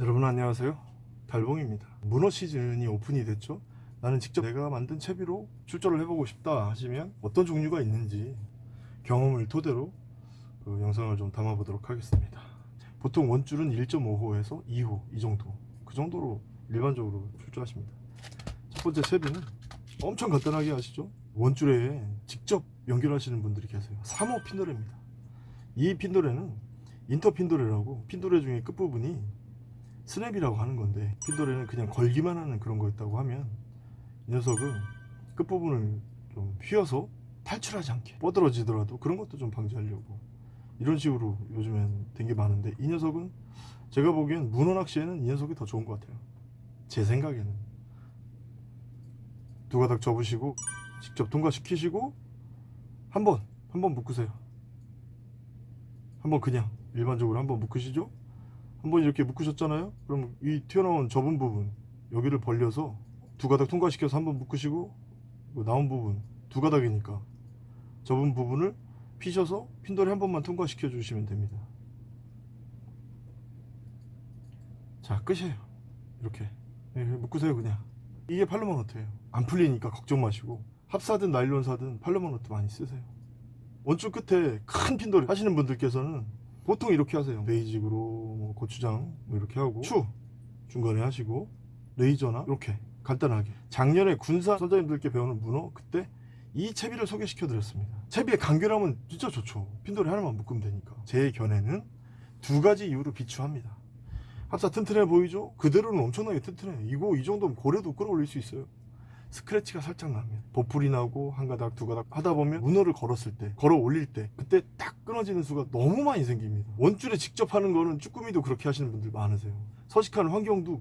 여러분 안녕하세요. 달봉입니다. 문어 시즌이 오픈이 됐죠? 나는 직접 내가 만든 채비로 출전을 해보고 싶다 하시면 어떤 종류가 있는지 경험을 토대로 그 영상을 좀 담아 보도록 하겠습니다. 보통 원줄은 1.5호에서 2호 이 정도 그 정도로 일반적으로 출조하십니다. 첫 번째 채비는 엄청 간단하게 하시죠? 원줄에 직접 연결하시는 분들이 계세요. 3호 핀도레입니다. 이 핀도레는 인터 핀도레라고 핀도레 중에 끝부분이 스냅이라고 하는 건데 핀도레는 그냥 걸기만 하는 그런 거였다고 하면 이 녀석은 끝부분을 좀 휘어서 탈출하지 않게 뻗어지더라도 그런 것도 좀 방지하려고 이런 식으로 요즘엔 된 게 많은데 이 녀석은 제가 보기엔 문어 낚시에는 이 녀석이 더 좋은 것 같아요. 제 생각에는. 두 가닥 접으시고 직접 통과시키시고 한번 한번 묶으세요. 한번 그냥 일반적으로 한번 묶으시죠 한번 이렇게 묶으셨잖아요? 그럼 이 튀어나온 접은 부분 여기를 벌려서 두 가닥 통과시켜서 한번 묶으시고 뭐 나온 부분 두 가닥이니까 접은 부분을 피셔서 핀돌이 한 번만 통과시켜 주시면 됩니다. 자 끝이에요. 이렇게. 예, 묶으세요 그냥. 이게 팔로만 노트예요. 안 풀리니까 걱정 마시고. 합사든 나일론 사든 팔로만 노트 많이 쓰세요. 원줄 끝에 큰 핀돌 하시는 분들께서는 보통 이렇게 하세요. 베이직으로 뭐 고추장 뭐 이렇게 하고 추. 중간에 하시고 레이저나 이렇게 간단하게. 작년에 군사 선장님들께 배우는 문어 그때 이 채비를 소개시켜 드렸습니다. 채비의 간결함은 진짜 좋죠. 핀돌이 하나만 묶으면 되니까. 제 견해는 두 가지 이유로 비추합니다. 합사 튼튼해 보이죠? 그대로는 엄청나게 튼튼해. 이거 이 정도면 고래도 끌어올릴 수 있어요 스크래치가 살짝 나면 보풀이 나고 한 가닥 두 가닥 하다 보면 문어를 걸었을 때 걸어 올릴 때 그때 딱 끊어지는 수가 너무 많이 생깁니다. 원줄에 직접 하는 거는 쭈꾸미도 그렇게 하시는 분들 많으세요. 서식하는 환경도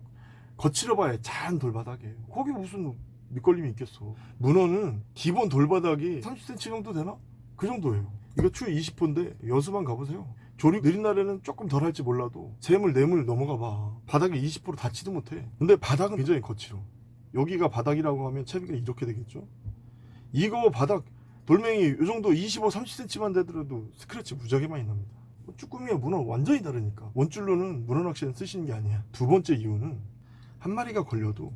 거칠어 봐야 잔 돌바닥이에요. 거기 무슨 밑걸림이 있겠어. 문어는 기본 돌바닥이 30cm 정도 되나? 그 정도예요. 이거 추 20호인데 여수만 가보세요. 조립 느린 날에는 조금 덜 할지 몰라도 재물 내물 넘어가 봐. 바닥에 20% 닿지도 못해. 근데 바닥은 굉장히 거칠어 여기가 바닥이라고 하면 채비가 이렇게 되겠죠? 이거 바닥 돌멩이 이 정도 25, 30cm만 되더라도 스크래치 무지하게 많이 납니다. 쭈꾸미와 문어 완전히 다르니까. 원줄로는 문어 낚시는 쓰시는 게 아니야. 두 번째 이유는 한 마리가 걸려도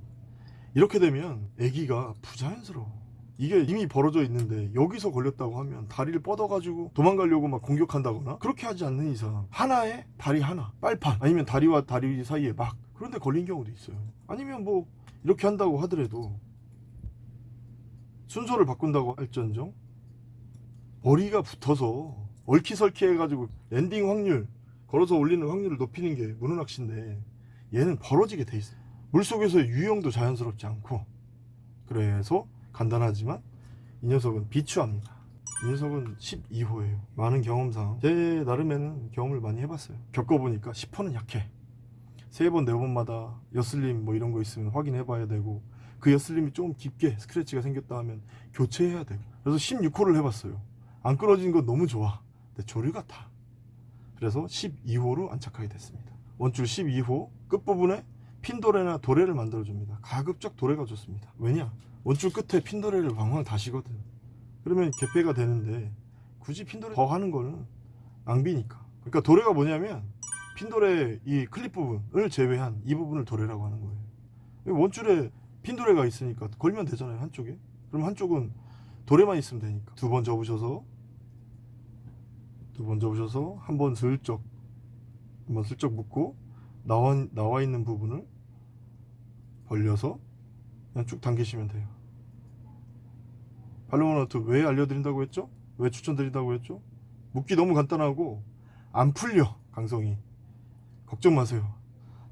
이렇게 되면 애기가 부자연스러워. 이게 이미 벌어져 있는데 여기서 걸렸다고 하면 다리를 뻗어가지고 도망가려고 막 공격한다거나 그렇게 하지 않는 이상 하나에 다리 하나 빨판 아니면 다리와 다리 사이에 막 그런데 걸린 경우도 있어요. 아니면 뭐 이렇게 한다고 하더라도 순서를 바꾼다고 할지언정 머리가 붙어서 얼키설키 해가지고 landing 확률 걸어서 올리는 확률을 높이는 게 문어낚시인데 얘는 벌어지게 돼 있어요. 물속에서 유형도 자연스럽지 않고 그래서 간단하지만 이 녀석은 비추합니다. 이 녀석은 12호예요. 많은 경험상. 제 나름에는 경험을 많이 해봤어요. 겪어보니까 10호는 약해 세 번, 네 번마다 여슬림 뭐 이런 거 있으면 확인해 봐야 되고 그 여슬림이 좀 깊게 스크래치가 생겼다 하면 교체해야 되고. 그래서 16호를 해봤어요. 안 끊어진 건 너무 좋아. 근데 조류 같아 그래서 12호로 안착하게 됐습니다. 원줄 12호 끝부분에 핀도레나 도레를 만들어줍니다. 가급적 도레가 좋습니다. 왜냐? 원줄 끝에 핀도레를 왕왕 다시거든. 그러면 개폐가 되는데 굳이 핀도레 더 하는 거는 낭비니까. 그러니까 도레가 뭐냐면 핀도레 이 클립 부분을 제외한 이 부분을 도레라고 하는 거예요. 원줄에 핀도레가 있으니까 걸면 되잖아요 한쪽에. 그럼 한쪽은 도레만 있으면 되니까. 두 번 접으셔서 두 번 접으셔서 한 번 슬쩍 한 번 슬쩍 묶고 나와, 나와 있는 부분을 벌려서 그냥 쭉 당기시면 돼요. 발로모너트 왜 알려드린다고 했죠? 왜 추천드린다고 했죠? 묶기 너무 간단하고 안 풀려 강성이 걱정 마세요.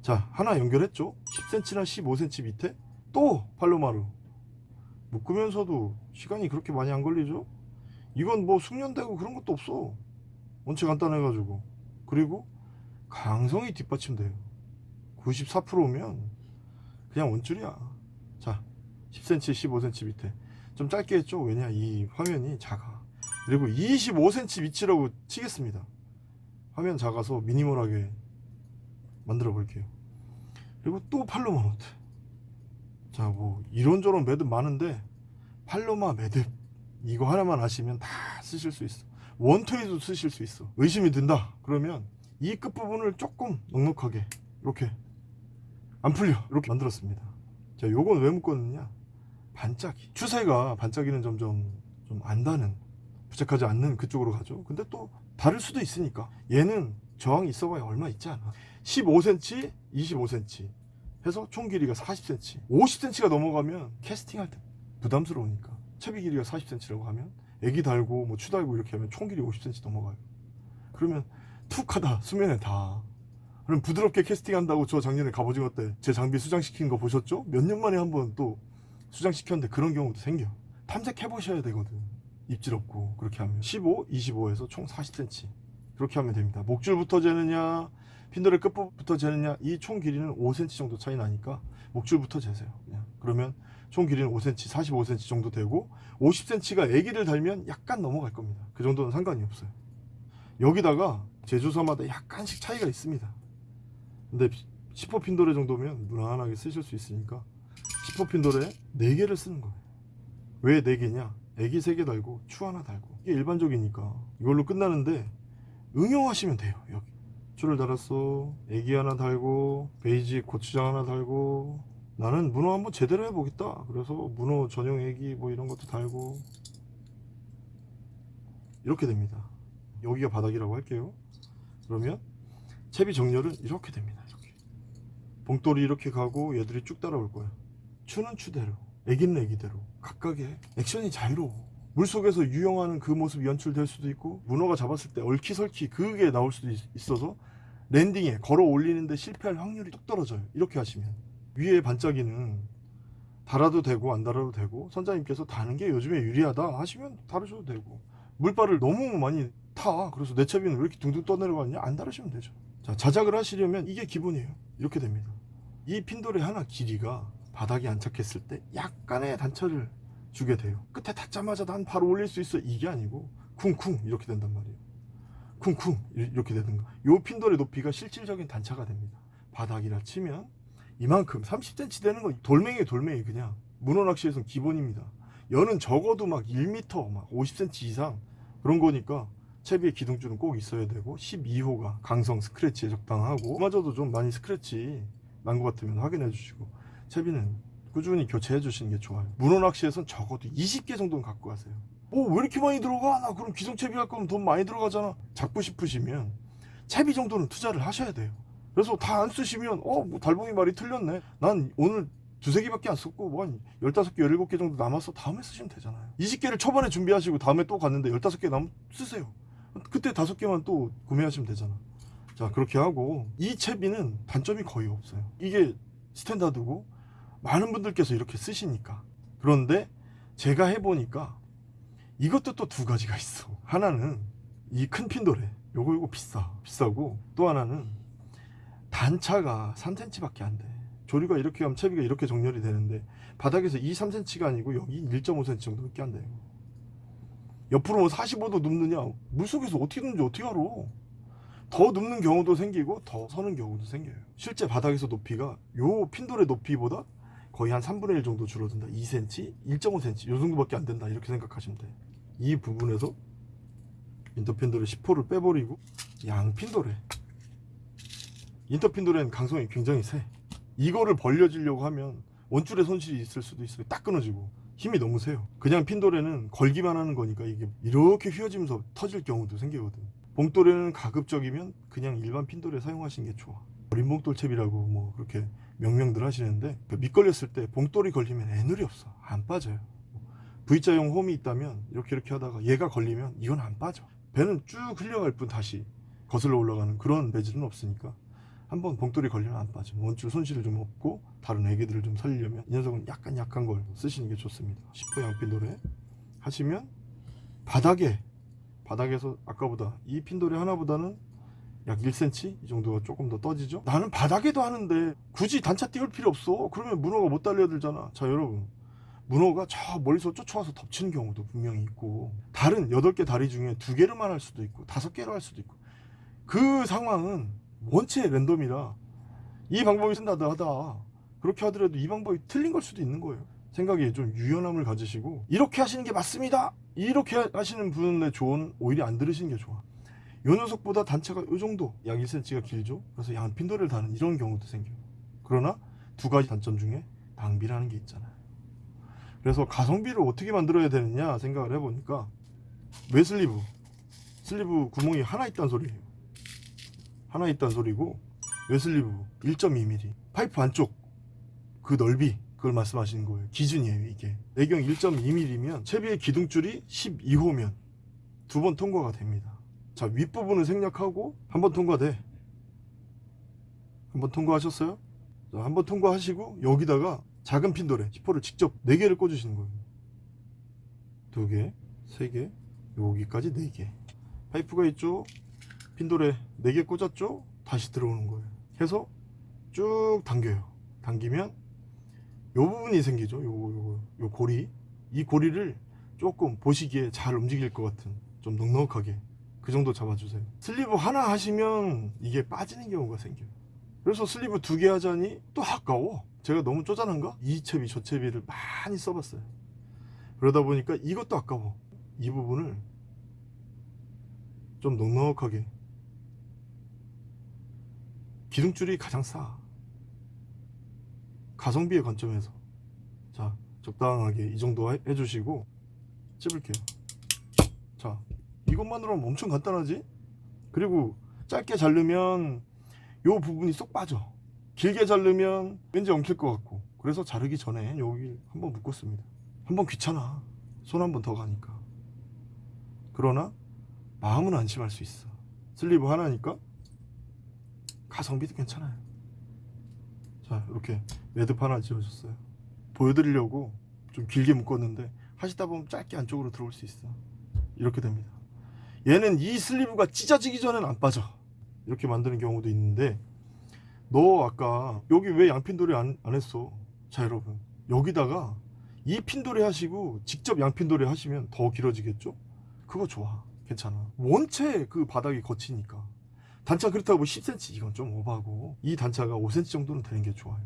자 하나 연결했죠? 10cm나 15cm 밑에? 또 팔로마루. 묶으면서도 시간이 그렇게 많이 안 걸리죠? 이건 뭐 숙련되고 그런 것도 없어. 원체 간단해 가지고. 그리고 강성이 뒷받침돼요. 94%면 그냥 원줄이야. 자 10cm 15cm 밑에. 좀 짧게 했죠? 왜냐 이 화면이 작아. 그리고 25cm 위치라고 치겠습니다. 화면 작아서 minimal하게 만들어 볼게요. 그리고 또 Palomar knot. 자 뭐 이런저런 매듭 많은데 팔로마 매듭 이거 하나만 아시면 다 쓰실 수 있어. 원토에도 쓰실 수 있어. 의심이 든다. 그러면 이 끝부분을 조금 넉넉하게 이렇게 안 풀려. 이렇게 만들었습니다. 자 요건 왜 묶었느냐? 반짝이. 추세가 반짝이는 점점 좀 안다는 부착하지 않는 그쪽으로 가죠. 근데 또 다를 수도 있으니까. 얘는 저항이 있어봐야 얼마 있지 않아 15cm 25cm 해서 총 길이가 40cm 50cm가 넘어가면 캐스팅할 때 부담스러우니까. 채비 길이가 40cm라고 하면 애기 달고 뭐 추 달고 이렇게 하면 총 길이 50cm 넘어가요. 그러면 툭 하다 수면에 다 그럼 부드럽게 캐스팅한다고 저 작년에 갑오징어 때 제 장비 수장시킨 거 보셨죠? 몇 년 만에 한 번 또 수장시켰는데 그런 경우도 생겨. 탐색해 보셔야 되거든. 입질 없고 그렇게 하면. 15, 25에서 총 40cm 그렇게 하면 됩니다. 목줄부터 재느냐 핀돌의 끝부분부터 재느냐 이 총 길이는 5cm 정도 차이 나니까 목줄부터 재세요. 그냥 그러면 총 길이는 5cm 45cm 정도 되고 50cm가 애기를 달면 약간 넘어갈 겁니다. 그 정도는 상관이 없어요. 여기다가 제조사마다 약간씩 차이가 있습니다. 근데 10호 핀 도레 정도면 무난하게 쓰실 수 있으니까 10호 핀 도레 4개를 쓰는 거예요. 왜 4개냐? 애기 3개 달고 추 하나 달고. 이게 일반적이니까. 이걸로 끝나는데 응용하시면 돼요 여기. 추를 달았어. 애기 하나 달고 베이지 고추장 하나 달고. 나는 문어 한번 제대로 해보겠다. 그래서 문어 전용 애기 뭐 이런 것도 달고. 이렇게 됩니다. 여기가 바닥이라고 할게요. 그러면 채비 정렬은 이렇게 됩니다 이렇게. 봉돌이 이렇게 가고 얘들이 쭉 따라올 거야. 추는 추대로 애기는 애기대로 각각의 액션이 자유로워 물속에서 유영하는 그 모습이 연출될 수도 있고 문어가 잡았을 때 얼키설키 그게 나올 수도 있- 있어서 랜딩에 걸어 올리는데 실패할 확률이 뚝 떨어져요. 이렇게 하시면 위에 반짝이는 달아도 되고 안 달아도 되고 선장님께서 다는 게 요즘에 유리하다 하시면 다르셔도 되고 물발을 너무 많이 타. 그래서 내 채비는 왜 이렇게 둥둥 떠내려가냐? 안 다르시면 되죠. 자 자작을 하시려면 이게 기본이에요. 이렇게 됩니다. 이 핀돌의 하나 길이가 바닥에 안착했을 때 약간의 단차를 주게 돼요. 끝에 닿자마자 난 바로 올릴 수 있어. 이게 아니고 쿵쿵 이렇게 된단 말이에요. 쿵쿵 이렇게 되든가 요 핀돌의 높이가 실질적인 단차가 됩니다. 바닥이라 치면 이만큼 30cm 되는 건 돌멩이 돌멩이 그냥. 문어 낚시에선 기본입니다. 여는 적어도 막 1m 막 50cm 이상 그런 거니까 채비에 기둥줄은 꼭 있어야 되고 12호가 강성 스크래치에 적당하고 그마저도 좀 많이 스크래치 난 것 같으면 확인해 주시고 채비는 꾸준히 교체해 주시는 게 좋아요. 문어 낚시에선 적어도 20개 정도는 갖고 가세요. 뭐왜 이렇게 많이 들어가? 나 그럼 기성 채비 할 거면 돈 많이 들어가잖아. 잡고 싶으시면 채비 정도는 투자를 하셔야 돼요. 그래서 다 안 쓰시면 어 뭐 달봉이 말이 틀렸네. 난 오늘 두세 개밖에 안 썼고 뭐한 15개 17개 정도 남았어 다음에 쓰시면 되잖아요. 20개를 초반에 준비하시고 다음에 또 갔는데 15개 남으면 쓰세요. 그때 5개만 또 구매하시면 되잖아. 자 그렇게 하고 이 채비는 단점이 거의 없어요. 이게 스탠다드고 많은 분들께서 이렇게 쓰시니까. 그런데 제가 해보니까 이것도 또 두 가지가 있어. 하나는 이 큰 핀도레 요거 요거 비싸 비싸고 또 하나는 단차가 3cm밖에 안돼. 조리가 이렇게 하면 채비가 이렇게 정렬이 되는데 바닥에서 2, 3cm가 아니고 여기 1.5cm 정도밖에 안 돼요. 옆으로 뭐 45도 눕느냐? 물속에서 어떻게 눕는지 어떻게 알아? 더 눕는 경우도 생기고 더 서는 경우도 생겨요. 실제 바닥에서 높이가 요 핀돌의 높이보다 거의 한 3분의 1 정도 줄어든다. 2cm, 1.5cm 요 정도밖에 안 된다. 이렇게 생각하시면 돼요 이 부분에서 인터핀돌의 10호를 빼버리고 양핀돌에. 인터핀돌에는 강성이 굉장히 세. 이거를 벌려지려고 하면 원줄에 손실이 있을 수도 있어요. 딱 끊어지고. 힘이 너무 세요. 그냥 핀돌에는 걸기만 하는 거니까 이게 이렇게 휘어지면서 터질 경우도 생기거든 봉돌에는 가급적이면 그냥 일반 핀돌에 사용하시는 게 좋아. 어린 봉돌 채비라고 뭐 그렇게 명명들 하시는데 그밑 걸렸을 때 봉돌이 걸리면 애늘이 없어. 안 빠져요. V자형 홈이 있다면 이렇게 이렇게 하다가 얘가 걸리면 이건 안 빠져. 배는 쭉 흘려갈 뿐 다시 거슬러 올라가는 그런 배질은 없으니까 한번 봉돌이 걸리면 안 빠져. 원줄 손실을 좀 없고 다른 애기들을 좀 살리려면 이 녀석은 약간 약한 걸 쓰시는 게 좋습니다. 10호 양핀 노래 하시면 바닥에 바닥에서 아까보다 이 핀돌이 하나보다는 약 1cm 이 정도가 조금 더 떠지죠? 나는 바닥에도 하는데 굳이 단차 띄울 필요 없어. 그러면 문어가 못 달려들잖아. 자 여러분. 문어가 저 멀리서 쫓아와서 덮치는 경우도 분명히 있고 다른 8개 다리 중에 2개를만 할 수도 있고 5개를 할 수도 있고 그 상황은 원체 랜덤이라 이 방법이 쓴다다 하다 그렇게 하더라도 이 방법이 틀린 걸 수도 있는 거예요. 생각에 좀 유연함을 가지시고 이렇게 하시는 게 맞습니다. 이렇게 하시는 분의 조언 오히려 안 들으시는 게 좋아 요 녀석보다 단차가 요 정도 약 1cm가 길죠 그래서 양 핀도래를 다는 이런 경우도 생겨요 그러나 두 가지 단점 중에 낭비라는 게 있잖아요. 그래서 가성비를 어떻게 만들어야 되느냐 생각을 해보니까 외 sleeve? sleeve 구멍이 하나 있다는 소리예요. 하나 있다는 소리고 외 sleeve 1.2mm 파이프 안쪽 그 넓이 그걸 말씀하시는 거예요. 기준이에요 이게. 내경 1.2mm면 채비의 기둥줄이 12호면 두 번 통과가 됩니다. 자 윗부분은 생략하고 한번 통과돼. 한번 통과하셨어요? 자, 한번 통과하시고 여기다가 작은 핀돌에 10호를 직접 4개를 꽂으시는 거예요. 2개, 3개, 여기까지 4개. 파이프가 있죠? 핀돌에 4개 꽂았죠? 다시 들어오는 거예요. 해서 쭉 당겨요. 당기면 요 부분이 생기죠. 요, 요, 요 고리. 이 고리를 조금 보시기에 잘 움직일 것 같은 좀 넉넉하게 그 정도 잡아주세요. sleeve 하나 하시면 이게 빠지는 경우가 생겨요. 그래서 sleeve 두 개 하자니 또 아까워. 제가 너무 쪼잔한가? 이 채비 저 채비를 많이 써봤어요. 그러다 보니까 이것도 아까워. 이 부분을 좀 넉넉하게 기둥줄이 가장 싸. 가성비의 관점에서 자 적당하게 이 정도 해- 해주시고 찝을게요. 자 이것만으로는 엄청 간단하지? 그리고 짧게 자르면 요 부분이 쏙 빠져. 길게 자르면 왠지 엉킬 것 같고 그래서 자르기 전에 여기 한번 묶었습니다. 한번 귀찮아. 손 한 번 더 가니까. 그러나 마음은 안심할 수 있어. 슬리브 하나니까 가성비도 괜찮아요. 자 이렇게 매듭 하나 지어줬어요. 보여드리려고 좀 길게 묶었는데 하시다 보면 짧게 안쪽으로 들어올 수 있어. 이렇게 됩니다. 얘는 이 슬리브가 찢어지기 전엔 안 빠져. 이렇게 만드는 경우도 있는데 너 아까 여기 왜 양핀돌이 안, 안 했어? 자 여러분 여기다가 이 핀돌이 하시고 직접 양핀돌이 하시면 더 길어지겠죠? 그거 좋아 괜찮아 원체 그 바닥이 거치니까 단차 그렇다고 뭐 10cm 이건 좀 오바고 이 단차가 5cm 정도는 되는 게 좋아요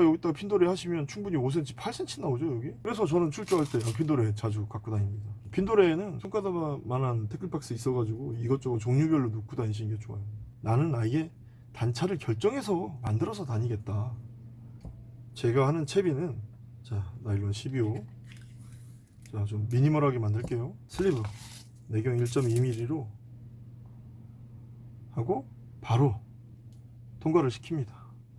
여기다가 핀돌이 하시면 충분히 5cm, 8cm 나오죠 여기? 그래서 저는 출조할 때 양핀도레 자주 갖고 다닙니다. 핀도레에는 손가락만한 태클박스 있어가지고 이것저것 종류별로 놓고 다니시는 게 좋아요. 나는 아예 단차를 결정해서 만들어서 다니겠다. 제가 하는 채비는 자 나일론 12호. 자 좀 미니멀하게 만들게요. 슬리브 내경 1.2mm로 하고 바로 통과를 시킵니다.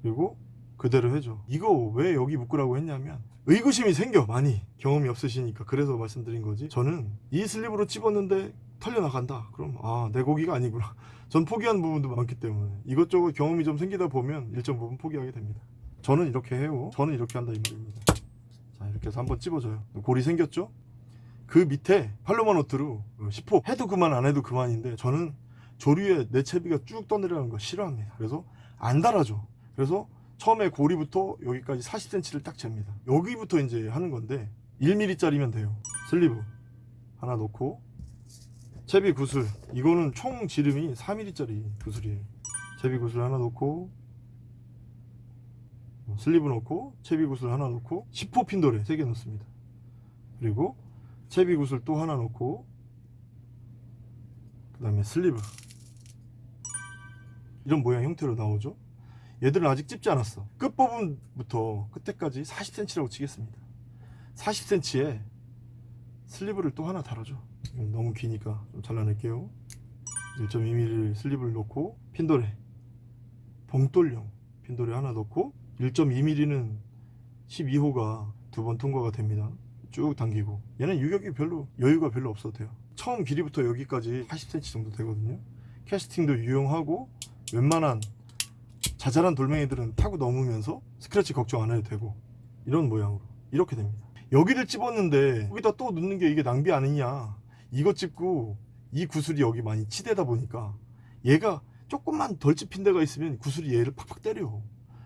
그리고 그대로 해줘. 이거 왜 여기 묶으라고 했냐면 의구심이 생겨 많이. 경험이 없으시니까. 그래서 말씀드린 거지. 저는 이 슬립으로 찝었는데 털려나간다. 그럼 아 내 고기가 아니구나. 전 포기한 부분도 많기 때문에. 이것저것 경험이 좀 생기다 보면 일정 부분 포기하게 됩니다. 저는 이렇게 해요. 저는 이렇게 한다 이 말입니다. 자 이렇게 해서 한번 찝어줘요. 골이 생겼죠? 그 밑에 팔로마 노트로 10호. 해도 그만 안 해도 그만인데 저는 조류에 내 채비가 쭉 떠내려가는 거 싫어합니다. 그래서 안 달아줘. 그래서 처음에 고리부터 여기까지 40cm를 딱 잽니다. 여기부터 이제 하는 건데 1mm 짜리면 돼요. 슬리브 하나 넣고 채비 구슬. 이거는 총 지름이 4mm 짜리 구슬이에요. 채비 구슬 하나 넣고 슬리브 넣고 채비 구슬 하나 넣고 10호 핀도래 3개 넣습니다. 그리고 채비 구슬 또 하나 넣고 그 다음에 슬리브. 이런 모양 형태로 나오죠 얘들은 아직 찝지 않았어. 끝부분부터 끝에까지 40cm라고 치겠습니다. 40cm에 슬리브를 또 하나 달아줘. 이건 너무 기니까 좀 잘라낼게요. 1.2mm 슬리브를 넣고 핀도래 봉돌용 핀도레 하나 넣고 1.2mm는 12호가 두 번 통과가 됩니다. 쭉 당기고. 얘는 유격이 별로 여유가 별로 없어도 돼요. 처음 길이부터 여기까지 80cm 정도 되거든요. 캐스팅도 유용하고 웬만한 자잘한 돌멩이들은 타고 넘으면서 스크래치 걱정 안 해도 되고 이런 모양으로 이렇게 됩니다. 여기를 찝었는데 여기다 또 넣는 게 이게 낭비 아니냐. 이거 찝고 이 구슬이 여기 많이 치대다 보니까 얘가 조금만 덜 찝힌 데가 있으면 구슬이 얘를 팍팍 때려.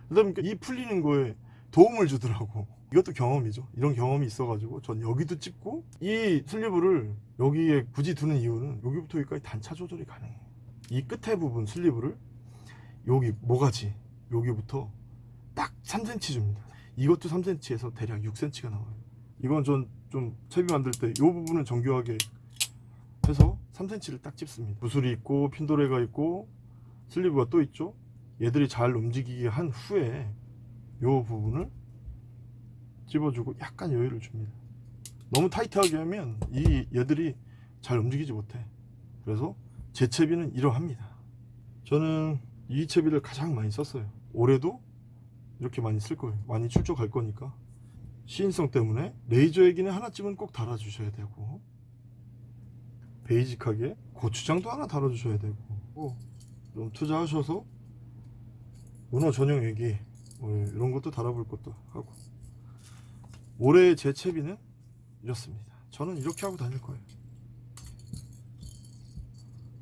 그러다 보니까 이 풀리는 거에 도움을 주더라고. 이것도 경험이죠. 이런 경험이 있어 가지고 전 여기도 찝고 이 슬리브를 여기에 굳이 두는 이유는 여기부터 여기까지 단차 조절이 가능해요. 이 끝에 부분 슬리브를 여기 모가지 여기부터 딱 3cm 줍니다 이것도 3cm에서 대략 6cm가 나와요 이건 전 좀 채비 만들 때 이 부분을 정교하게 해서 3cm를 딱 찝습니다 구슬이 있고 핀도레가 있고 슬리브가 또 있죠 얘들이 잘 움직이게 한 후에 요 부분을 집어주고 약간 여유를 줍니다. 너무 타이트하게 하면 이 얘들이 잘 움직이지 못해. 그래서 제 채비는 이러합니다. 저는 이 채비를 가장 많이 썼어요. 올해도 이렇게 많이 쓸 거예요. 많이 출조갈 거니까. 시인성 때문에 레이저 액기는 하나쯤은 꼭 달아주셔야 되고 베이직하게 고추장도 하나 달아주셔야 되고 뭐좀 투자하셔서 문어 전용 액기 뭐 이런 것도 달아볼 것도 하고 올해 제 채비는 이렇습니다. 저는 이렇게 하고 다닐 거예요.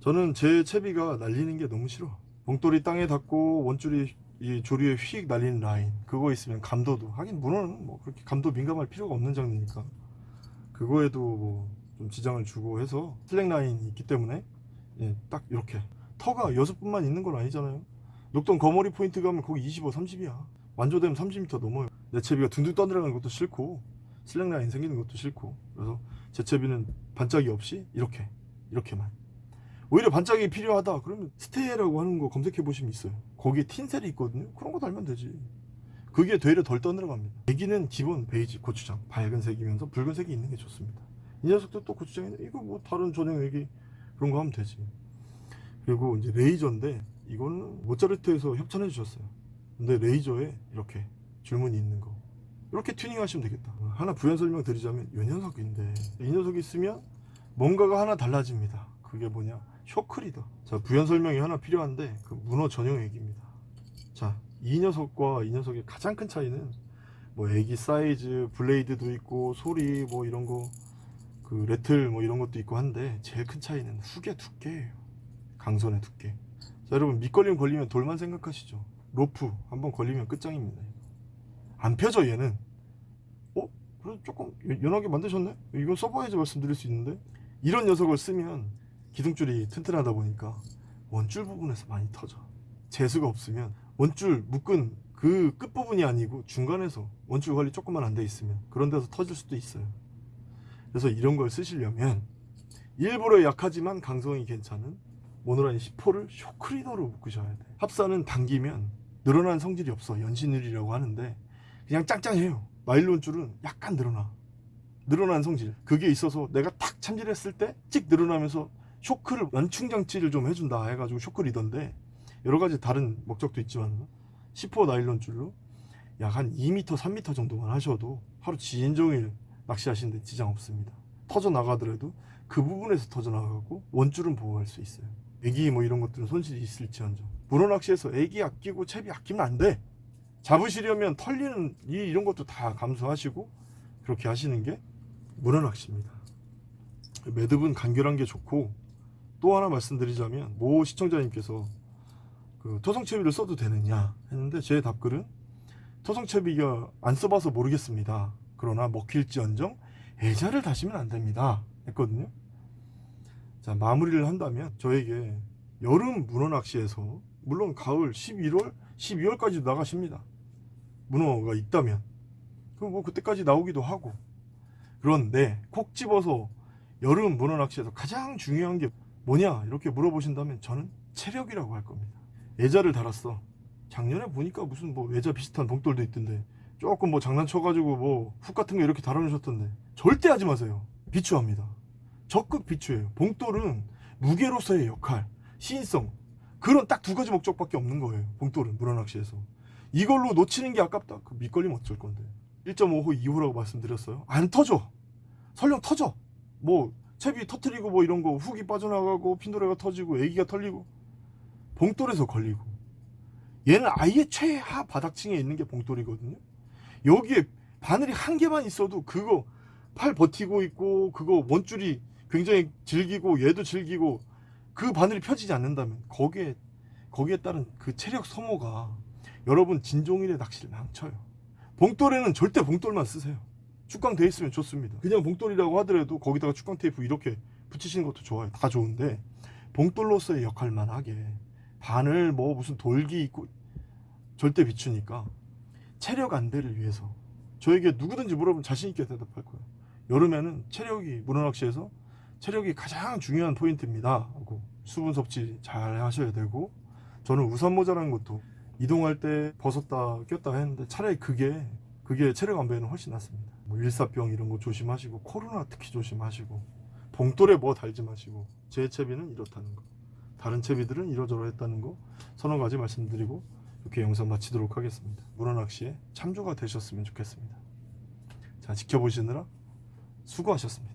저는 제 채비가 날리는 게 너무 싫어. 봉돌이 땅에 닿고 원줄이 이 조류에 휙 날리는 라인 그거 있으면 감도도 하긴 문어는 뭐 그렇게 감도 민감할 필요가 없는 장르니까 그거에도 뭐 좀 지장을 주고 해서 slack line이 있기 때문에 예, 딱 이렇게 터가 여섯 분만 있는 건 아니잖아요. 녹동 거머리 포인트 가면 거기 25, 30이야. 완도 되면 30m 넘어요. 내 채비가 둥둥 떠들어가는 것도 싫고 slack line 생기는 것도 싫고 그래서 제 채비는 반짝이 없이 이렇게 이렇게만 오히려 반짝이 필요하다. 그러면 스테이라고 하는 거 검색해 보시면 있어요. 거기에 tinsel이 있거든요. 그런 거 달면 되지. 그게 되려 덜 떠들어갑니다. 에기는 기본 베이지 고추장 밝은 색이면서 붉은색이 있는 게 좋습니다. 이 녀석도 또 고추장인데 이거 뭐 다른 전용 에기 그런 거 하면 되지. 그리고 이제 레이저인데 이거는 모짜르트에서 협찬해 주셨어요. 근데 레이저에 이렇게 줄무늬 있는 거. 이렇게 튜닝 하시면 되겠다. 하나 부연 설명 드리자면 이 녀석인데 이 녀석이 있으면 뭔가가 하나 달라집니다. 그게 뭐냐 shock leader. 자 부연 설명이 하나 필요한데 그 문어 전용 에기입니다. 자 이 녀석과 이 녀석의 가장 큰 차이는 뭐 에기 사이즈 blade도 있고 소리 뭐 이런 거그 rattle 뭐 이런 것도 있고 한데 제일 큰 차이는 훅의 두께예요. 강선의 두께. 자 여러분 밑걸림 걸리면 돌만 생각하시죠. 로프 한번 걸리면 끝장입니다 안 펴져 얘는. 어? 그래도 조금 연하게 만드셨네? 이건 써봐야지 말씀드릴 수 있는데? 이런 녀석을 쓰면 기둥줄이 튼튼하다 보니까 원줄 부분에서 많이 터져. 재수가 없으면 원줄 묶은 그 끝부분이 아니고 중간에서 원줄 관리 조금만 안 돼 있으면 그런 데서 터질 수도 있어요. 그래서 이런 걸 쓰시려면 일부러 약하지만 강성이 괜찮은 모노라인 10호를 쇼크리더로 묶으셔야 돼 합사는 당기면 늘어난 성질이 없어. 연신율이라고 하는데 그냥 짱짱해요. 나일론 줄은 약간 늘어나. 늘어난 성질. 그게 있어서 내가 탁 참질했을 때 찍 늘어나면서 쇼크를 연충장치를 좀 해준다 해가지고 쇼크리던데 여러 가지 다른 목적도 있지만 10호 나일론 줄로 약 한 2m 3m 정도만 하셔도 하루 지인종일 낚시하시는데 지장 없습니다. 터져 나가더라도 그 부분에서 터져 나가고 원줄은 보호할 수 있어요. 애기 뭐 이런 것들은 손실이 있을지언정. 문어 낚시에서 애기 아끼고 채비 아끼면 안 돼. 잡으시려면 털리는 이 이런 것도 다 감수하시고 그렇게 하시는 게 문어 낚시입니다. 매듭은 간결한 게 좋고 또 하나 말씀드리자면 모 시청자님께서 그 토성채비를 써도 되느냐 했는데 제 답글은 토성채비가 안 써봐서 모르겠습니다. 그러나 먹힐지언정 애자를 다시면 안 됩니다. 했거든요. 자 마무리를 한다면 저에게 여름 문어 낚시에서 물론 가을 11월 12월까지 나가십니다. 문어가 있다면. 그럼 뭐 그때까지 나오기도 하고. 그런데 콕 집어서 여름 문어 낚시에서 가장 중요한 게 뭐냐? 이렇게 물어보신다면 저는 체력이라고 할 겁니다. 애자를 달았어. 작년에 보니까 무슨 뭐 애자 비슷한 봉돌도 있던데 조금 뭐 장난쳐가지고 뭐 훅 같은 거 이렇게 달아놓으셨던데 절대 하지 마세요. 비추합니다. 적극 비추예요. 봉돌은 무게로서의 역할 시인성. 그런 딱 두 가지 목적밖에 없는 거예요. 봉돌은 물어낚시에서. 이걸로 놓치는 게 아깝다? 그 밑걸리면 어쩔 건데. 1.5호 2호라고 말씀드렸어요. 안 터져. 설령 터져. 뭐 채비 터트리고 뭐 이런 거 훅이 빠져나가고 핀도레가 터지고 애기가 털리고 봉돌에서 걸리고 얘는 아예 최하 바닥층에 있는 게 봉돌이거든요. 여기에 바늘이 한 개만 있어도 그거 팔 버티고 있고 그거 원줄이 굉장히 질기고 얘도 질기고 그 바늘이 펴지지 않는다면 거기에 거기에 따른 그 체력 소모가 여러분 진종일의 낚시를 망쳐요. 봉돌에는 절대 봉돌만 쓰세요 축강 돼 있으면 좋습니다. 그냥 봉돌이라고 하더라도 거기다가 축강 테이프 이렇게 붙이시는 것도 좋아요. 다 좋은데 봉돌로서의 역할만 하게 바늘 뭐 무슨 돌기 있고 절대 비추니까 체력 안배를 위해서 저에게 누구든지 물어보면 자신있게 대답할 거예요. 여름에는 체력이 문어낚시에서 체력이 가장 중요한 포인트입니다. 하고 수분 섭취 잘 하셔야 되고 저는 우산 모자라는 것도 이동할 때 벗었다 꼈다 했는데 차라리 그게 그게 체력 안배에는 훨씬 낫습니다. 뭐 일사병 이런 거 조심하시고 코로나 특히 조심하시고 봉돌에 뭐 달지 마시고 제 채비는 이렇다는 거 다른 채비들은 이러저러했다는 거 서너 가지 말씀드리고 이렇게 영상 마치도록 하겠습니다. 문어낚시에 참조가 되셨으면 좋겠습니다. 자 지켜보시느라 수고하셨습니다.